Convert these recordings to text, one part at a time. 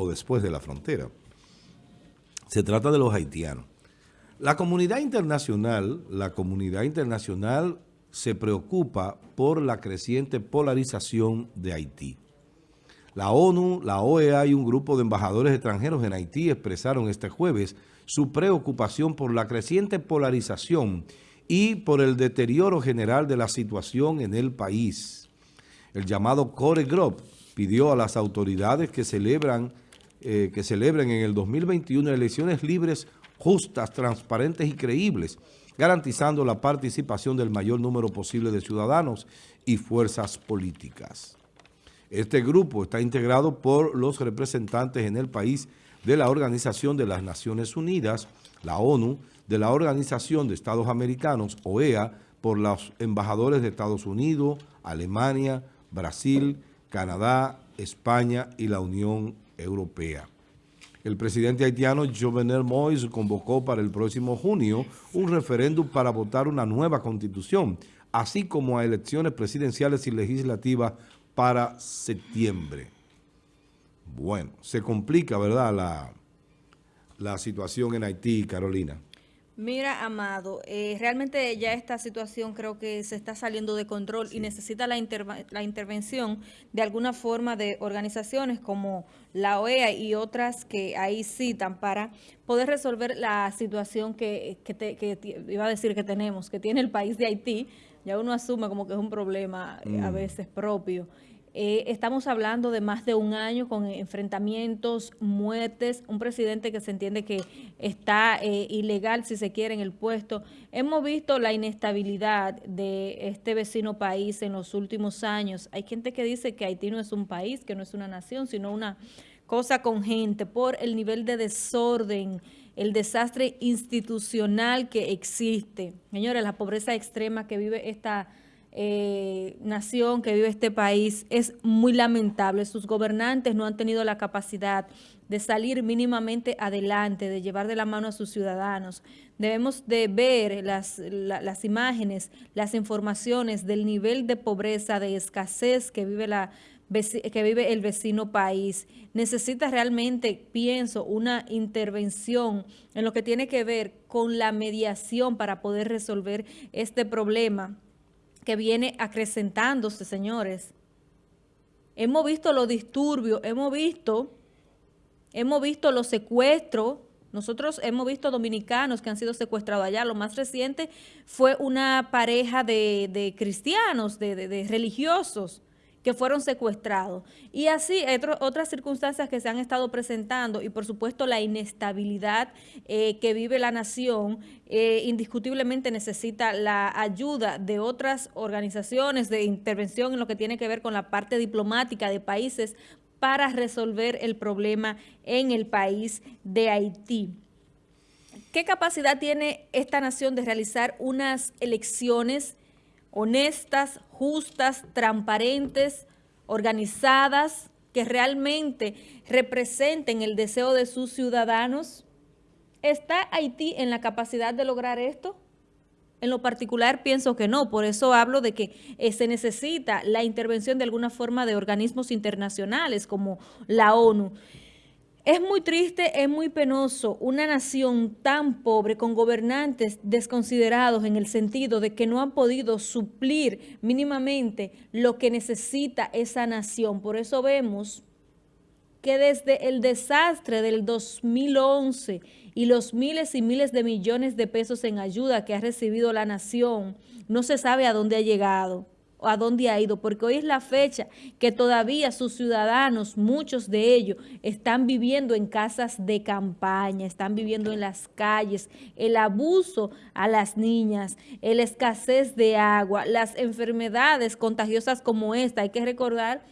o después de la frontera. Se trata de los haitianos. La comunidad internacional, la comunidad internacional se preocupa por la creciente polarización de Haití. La ONU, la OEA y un grupo de embajadores extranjeros en Haití expresaron este jueves su preocupación por la creciente polarización y por el deterioro general de la situación en el país. El llamado Core Group pidió a las autoridades que celebran eh, que celebren en el 2021 elecciones libres, justas, transparentes y creíbles, garantizando la participación del mayor número posible de ciudadanos y fuerzas políticas. Este grupo está integrado por los representantes en el país de la Organización de las Naciones Unidas, la ONU, de la Organización de Estados Americanos, OEA, por los embajadores de Estados Unidos, Alemania, Brasil, Canadá, España y la Unión Europea. El presidente haitiano Jovenel Moïse convocó para el próximo junio un referéndum para votar una nueva constitución, así como a elecciones presidenciales y legislativas para septiembre. Bueno, se complica, ¿verdad?, la, la situación en Haití, Carolina. Mira, Amado, eh, realmente ya esta situación creo que se está saliendo de control y necesita la, la intervención de alguna forma de organizaciones como la OEA y otras que ahí citan para poder resolver la situación que, que, iba a decir que tenemos, que tiene el país de Haití. Ya uno asume como que es un problema eh, a mm. veces propio. Eh, estamos hablando de más de un año con enfrentamientos, muertes, un presidente que se entiende que está eh, ilegal, si se quiere, en el puesto. Hemos visto la inestabilidad de este vecino país en los últimos años. Hay gente que dice que Haití no es un país, que no es una nación, sino una cosa con gente por el nivel de desorden, el desastre institucional que existe. Señores, la pobreza extrema que vive esta eh, nación que vive este país es muy lamentable. Sus gobernantes no han tenido la capacidad de salir mínimamente adelante, de llevar de la mano a sus ciudadanos. Debemos de ver las, las imágenes, las informaciones del nivel de pobreza, de escasez que vive la que vive el vecino país. Necesita realmente, pienso, una intervención en lo que tiene que ver con la mediación para poder resolver este problema que viene acrecentándose, señores. Hemos visto los disturbios, hemos visto, hemos visto los secuestros, nosotros hemos visto dominicanos que han sido secuestrados allá. Lo más reciente fue una pareja de, cristianos, de religiosos, que fueron secuestrados. Y así otras circunstancias que se han estado presentando y por supuesto la inestabilidad eh, que vive la nación eh, indiscutiblemente necesita la ayuda de otras organizaciones de intervención en lo que tiene que ver con la parte diplomática de países para resolver el problema en el país de Haití. ¿Qué capacidad tiene esta nación de realizar unas elecciones honestas, justas, transparentes, organizadas, que realmente representen el deseo de sus ciudadanos? ¿Está Haití en la capacidad de lograr esto? En lo particular pienso que no, por eso hablo de que eh, se necesita la intervención de alguna forma de organismos internacionales como la ONU. Es muy triste, es muy penoso una nación tan pobre con gobernantes desconsiderados en el sentido de que no han podido suplir mínimamente lo que necesita esa nación. Por eso vemos que desde el desastre del 2011 y los miles y miles de millones de pesos en ayuda que ha recibido la nación, no se sabe a dónde ha llegado a dónde ha ido, porque hoy es la fecha que todavía sus ciudadanos, muchos de ellos, están viviendo en casas de campaña, están viviendo en las calles, el abuso a las niñas, la escasez de agua, las enfermedades contagiosas como esta. Hay que recordar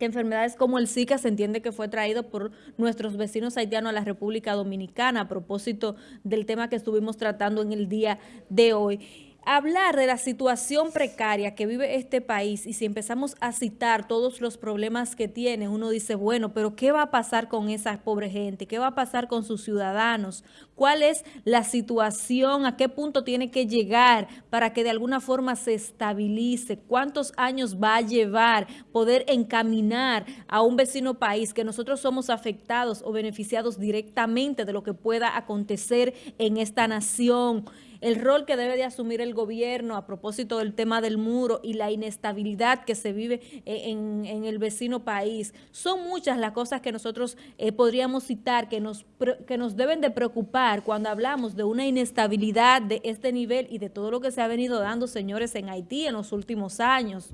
que enfermedades como el Zika se entiende que fue traído por nuestros vecinos haitianos a la República Dominicana a propósito del tema que estuvimos tratando en el día de hoy. Hablar de la situación precaria que vive este país y si empezamos a citar todos los problemas que tiene, uno dice, bueno, pero ¿qué va a pasar con esa pobre gente? ¿Qué va a pasar con sus ciudadanos? ¿Cuál es la situación? ¿A qué punto tiene que llegar para que de alguna forma se estabilice? ¿Cuántos años va a llevar poder encaminar a un vecino país que nosotros somos afectados o beneficiados directamente de lo que pueda acontecer en esta nación? El rol que debe de asumir el gobierno a propósito del tema del muro y la inestabilidad que se vive e, en, el vecino país. Son muchas las cosas que nosotros eh, podríamos citar que nos, que nos deben de preocupar cuando hablamos de una inestabilidad de este nivel y de todo lo que se ha venido dando, señores, en Haití en los últimos años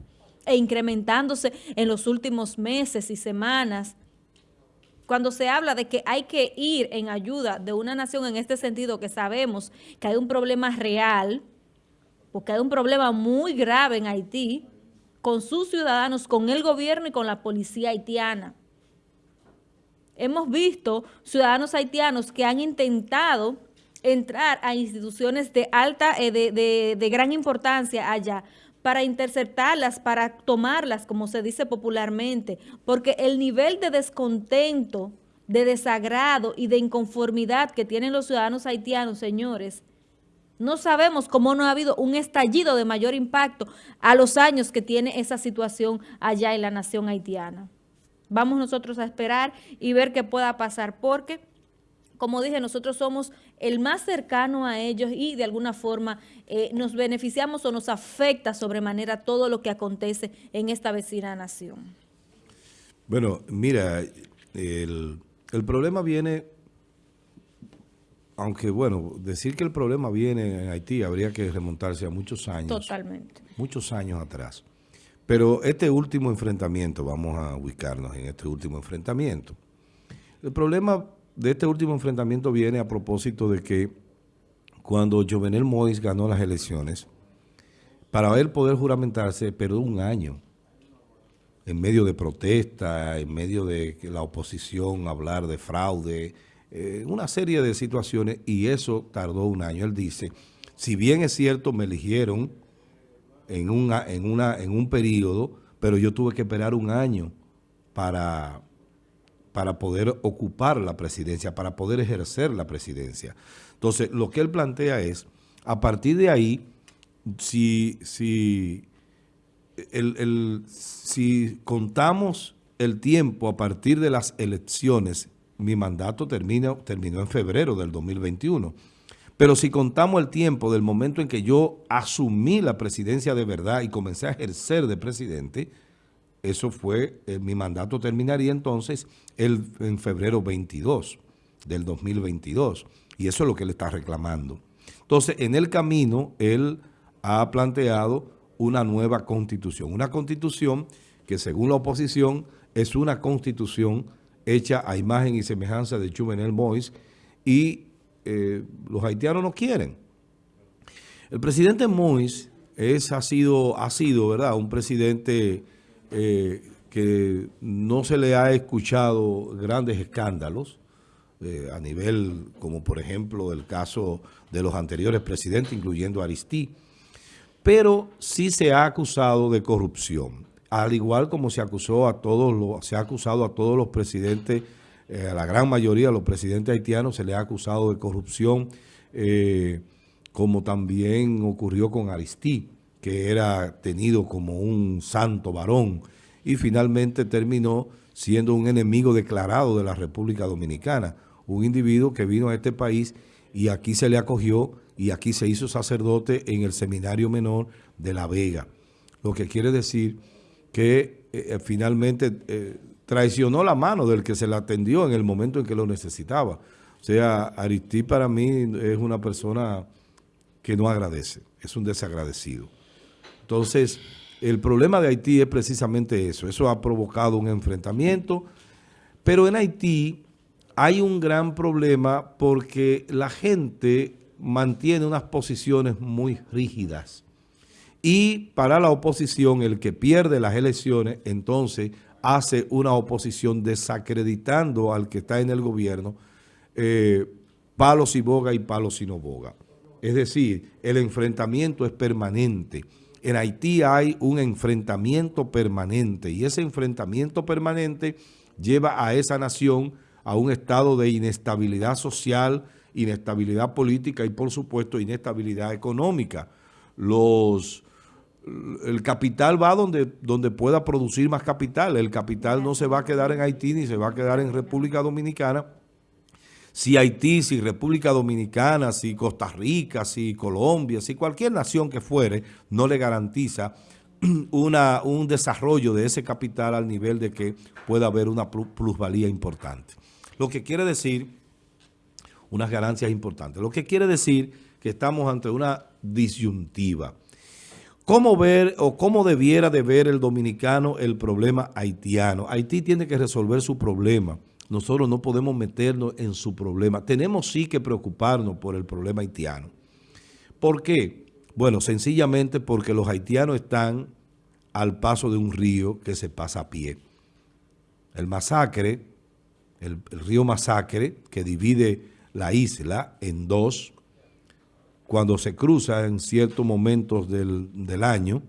e incrementándose en los últimos meses y semanas cuando se habla de que hay que ir en ayuda de una nación en este sentido, que sabemos que hay un problema real, porque hay un problema muy grave en Haití, con sus ciudadanos, con el gobierno y con la policía haitiana. Hemos visto ciudadanos haitianos que han intentado entrar a instituciones de alta, eh, de, gran importancia allá, para interceptarlas, para tomarlas, como se dice popularmente, porque el nivel de descontento, de desagrado y de inconformidad que tienen los ciudadanos haitianos, señores, no sabemos cómo no ha habido un estallido de mayor impacto a los años que tiene esa situación allá en la nación haitiana. Vamos nosotros a esperar y ver qué pueda pasar, porque como dije, nosotros somos el más cercano a ellos y de alguna forma eh, nos beneficiamos o nos afecta sobremanera todo lo que acontece en esta vecina nación. Bueno, mira, el, problema viene, aunque bueno, decir que el problema viene en Haití habría que remontarse a muchos años. Totalmente. Muchos años atrás. Pero este último enfrentamiento, vamos a ubicarnos en este último enfrentamiento. El problema de este último enfrentamiento viene a propósito de que cuando Jovenel Mois ganó las elecciones, para él poder juramentarse, perdió un año en medio de protesta, en medio de la oposición hablar de fraude, eh, una serie de situaciones, y eso tardó un año. Él dice, si bien es cierto, me eligieron en, una, en, una, en un periodo, pero yo tuve que esperar un año para para poder ocupar la presidencia, para poder ejercer la presidencia. Entonces, lo que él plantea es, a partir de ahí, si, si, si contamos el tiempo a partir de las elecciones, mi mandato terminó en febrero del 2021. Pero si contamos el tiempo del momento en que yo asumí la presidencia de verdad y comencé a ejercer de presidente, eso fue, eh, mi mandato terminaría entonces el, en febrero 22 del 2022. Y eso es lo que él está reclamando. Entonces, en el camino, él ha planteado una nueva constitución. Una constitución que, según la oposición, es una constitución hecha a imagen y semejanza de Juvenel Mois y eh, los haitianos no quieren. El presidente Mois es, ha, sido, ha sido, ¿verdad?, un presidente eh, que no se le ha escuchado grandes escándalos eh, a nivel, como por ejemplo el caso de los anteriores presidentes, incluyendo Aristí, pero sí se ha acusado de corrupción, al igual como se acusó a todos se ha acusado a todos los presidentes, eh, a la gran mayoría de los presidentes haitianos se le ha acusado de corrupción, como también ocurrió con Aristí que era tenido como un santo varón y finalmente terminó siendo un enemigo declarado de la República Dominicana, un individuo que vino a este país y aquí se le acogió y aquí se hizo sacerdote en el seminario menor de La Vega, lo que quiere decir que eh, eh, finalmente eh, traicionó la mano del que se le atendió en el momento en que lo necesitaba. O sea, Aristí para mí es una persona que no agradece, es un desagradecido. Entonces, el problema de Haití es precisamente eso. Eso ha provocado un enfrentamiento. Pero en Haití hay un gran problema porque la gente mantiene unas posiciones muy rígidas. Y para la oposición, el que pierde las elecciones, entonces hace una oposición desacreditando al que está en el gobierno, eh, palos y boga y palos y no boga. Es decir, el enfrentamiento es permanente. En Haití hay un enfrentamiento permanente y ese enfrentamiento permanente lleva a esa nación a un estado de inestabilidad social, inestabilidad política y, por supuesto, inestabilidad económica. El capital va donde, donde pueda producir más capital. El capital no se va a quedar en Haití ni se va a quedar en República Dominicana. Si Haití, si República Dominicana, si Costa Rica, si Colombia, si cualquier nación que fuere, no le garantiza una, un desarrollo de ese capital al nivel de que pueda haber una plusvalía importante. Lo que quiere decir, unas ganancias importantes, lo que quiere decir que estamos ante una disyuntiva. ¿Cómo ver o cómo debiera de ver el dominicano el problema haitiano? Haití tiene que resolver su problema. Nosotros no podemos meternos en su problema. Tenemos sí que preocuparnos por el problema haitiano. ¿Por qué? Bueno, sencillamente porque los haitianos están al paso de un río que se pasa a pie. El masacre, el, río Masacre, que divide la isla en dos, cuando se cruza en ciertos momentos del, año,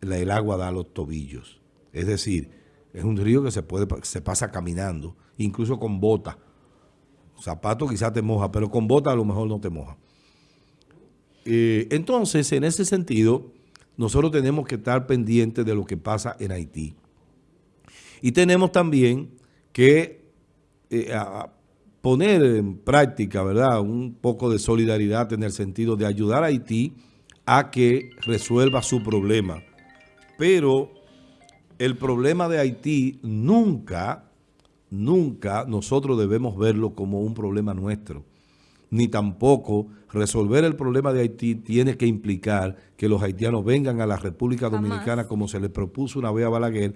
el agua da a los tobillos. Es decir, es un río que se, puede, se pasa caminando, incluso con bota. Zapato quizás te moja, pero con bota a lo mejor no te moja. Eh, entonces, en ese sentido, nosotros tenemos que estar pendientes de lo que pasa en Haití. Y tenemos también que eh, poner en práctica, ¿verdad?, un poco de solidaridad en el sentido de ayudar a Haití a que resuelva su problema. Pero el problema de Haití nunca, nunca nosotros debemos verlo como un problema nuestro ni tampoco resolver el problema de Haití tiene que implicar que los haitianos vengan a la República Dominicana como se les propuso una vez a Balaguer,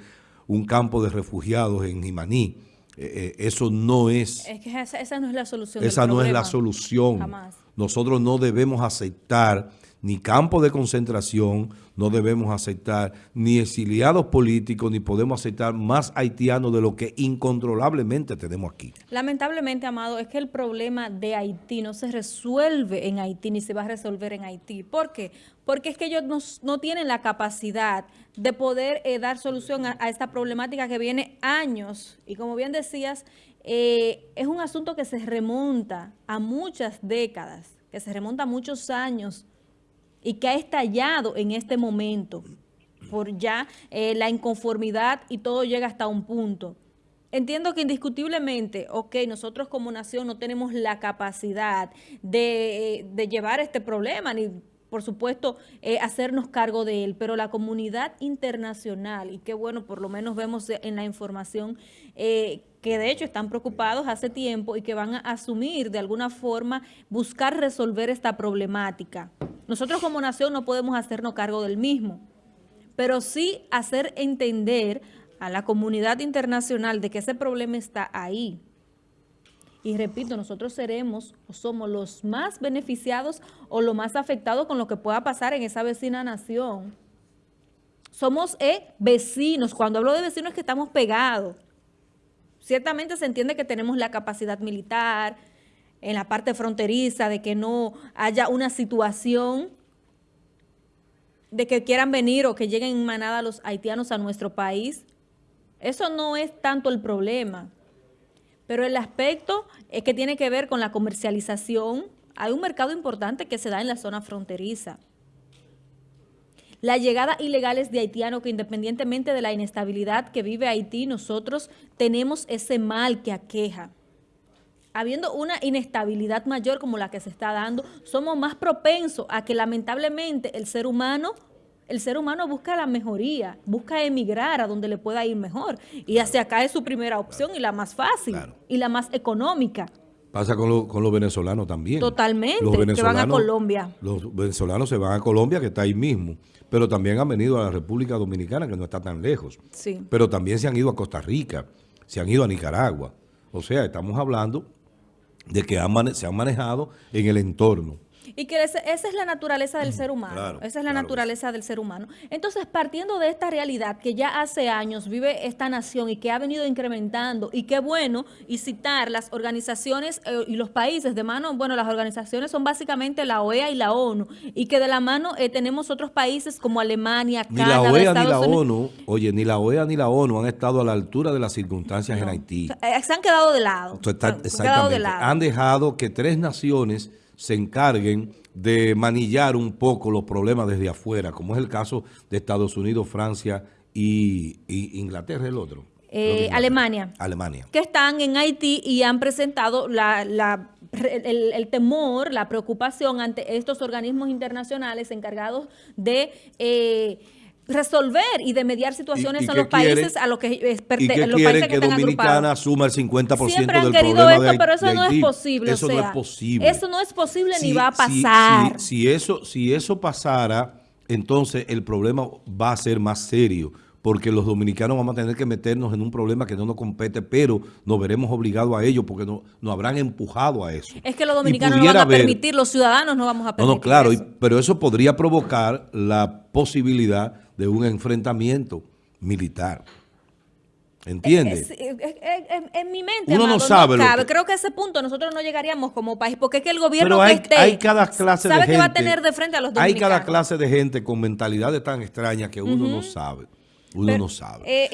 un campo de refugiados en Jimaní. Eh, eh, eso no es... Es que esa, no es la solución Esa no es la solución. Nosotros no debemos aceptar ni campo de concentración, no debemos aceptar ni exiliados políticos, ni podemos aceptar más haitianos de lo que incontrolablemente tenemos aquí. Lamentablemente, Amado, es que el problema de Haití no se resuelve en Haití, ni se va a resolver en Haití. ¿Por qué? Porque es que ellos no, tienen la capacidad de poder eh, dar solución a, esta problemática que viene años. Y como bien decías, eh, es un asunto que se remonta a muchas décadas, que se remonta a muchos años, y que ha estallado en este momento por ya eh, la inconformidad y todo llega hasta un punto. Entiendo que indiscutiblemente, ok, nosotros como nación no tenemos la capacidad de, llevar este problema, ni por supuesto eh, hacernos cargo de él, pero la comunidad internacional, y qué bueno, por lo menos vemos en la información eh, que de hecho están preocupados hace tiempo y que van a asumir de alguna forma buscar resolver esta problemática. Nosotros como nación no podemos hacernos cargo del mismo, pero sí hacer entender a la comunidad internacional de que ese problema está ahí. Y repito, nosotros seremos o somos los más beneficiados o los más afectados con lo que pueda pasar en esa vecina nación. Somos eh, vecinos. Cuando hablo de vecinos es que estamos pegados. Ciertamente se entiende que tenemos la capacidad militar, en la parte fronteriza, de que no haya una situación de que quieran venir o que lleguen en manada los haitianos a nuestro país. Eso no es tanto el problema. Pero el aspecto es que tiene que ver con la comercialización. Hay un mercado importante que se da en la zona fronteriza. La llegada ilegal es de haitianos que independientemente de la inestabilidad que vive Haití, nosotros tenemos ese mal que aqueja habiendo una inestabilidad mayor como la que se está dando, somos más propensos a que lamentablemente el ser humano el ser humano busca la mejoría, busca emigrar a donde le pueda ir mejor. Y hacia acá es su primera opción y la más fácil y la más económica. Pasa con, los venezolanos también. Totalmente, que van a Colombia. Los venezolanos se van a Colombia, que está ahí mismo. Pero también han venido a la República Dominicana, que no está tan lejos. Sí. Pero también se han ido a Costa Rica, se han ido a Nicaragua. O sea, estamos hablando de que se han manejado en el entorno. Y que esa es la naturaleza del ser humano. Claro, esa es la claro naturaleza del ser humano. Entonces, partiendo de esta realidad que ya hace años vive esta nación y que ha venido incrementando, y qué bueno, y citar las organizaciones eh, y los países de mano, bueno, las organizaciones son básicamente la OEA y la ONU, y que de la mano eh, tenemos otros países como Alemania, ni Canadá, la OEA Estados ni la Unidos. ONU, oye, ni la OEA ni la ONU han estado a la altura de las circunstancias en. Haití. Eh, Se han quedado de lado. Está- Se han quedado de lado. Han dejado que tres naciones se encarguen de manillar un poco los problemas desde afuera, como es el caso de Estados Unidos, Francia y, y Inglaterra, el otro. Eh. Alemania. Alemania. que están en Haití y han presentado la, la- el, el temor, la preocupación ante estos organismos internacionales encargados de eh, resolver y de mediar situaciones ¿Y- y en los países a los que es perte- ¿Y qué los países que, están Dominicana agrupados. asuma el 50% Siempre han del querido problema esto, de, pero eso no es posible. Eso o no sea, es posible. Eso no es posible ni va a pasar. Si, si eso, si eso pasara, entonces el problema va a ser más serio, porque los dominicanos vamos a tener que meternos en un problema que no nos compete, pero nos veremos obligados a ello porque no- nos habrán empujado a eso. es que los dominicanos no van a permitir, los ciudadanos no vamos a No, permitir no, claro, y- pero eso podría provocar la posibilidad de un enfrentamiento militar. ¿Entiendes? Es- es- es- es- en mi mente, Uno no sabe lo cabe. que- Creo que a ese punto nosotros no llegaríamos como país, porque es que el gobierno Pero hay, que esté hay cada clase de sabe gente. que va a tener de frente a los Hay dominicanos. cada clase de gente con mentalidades tan extrañas que uno no sabe. Uno Pero, no sabe. eh,